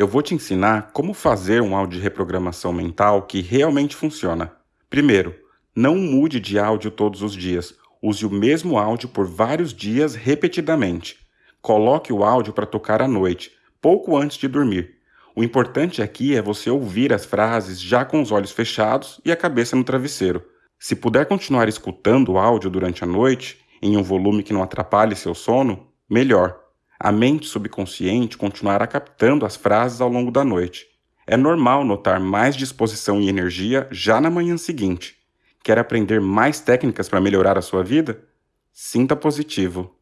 Eu vou te ensinar como fazer um áudio de reprogramação mental que realmente funciona. Primeiro, não mude de áudio todos os dias. Use o mesmo áudio por vários dias repetidamente. Coloque o áudio para tocar à noite, pouco antes de dormir. O importante aqui é você ouvir as frases já com os olhos fechados e a cabeça no travesseiro. Se puder continuar escutando o áudio durante a noite, em um volume que não atrapalhe seu sono, melhor. A mente subconsciente continuará captando as frases ao longo da noite. É normal notar mais disposição e energia já na manhã seguinte. Quer aprender mais técnicas para melhorar a sua vida? Sinta positivo.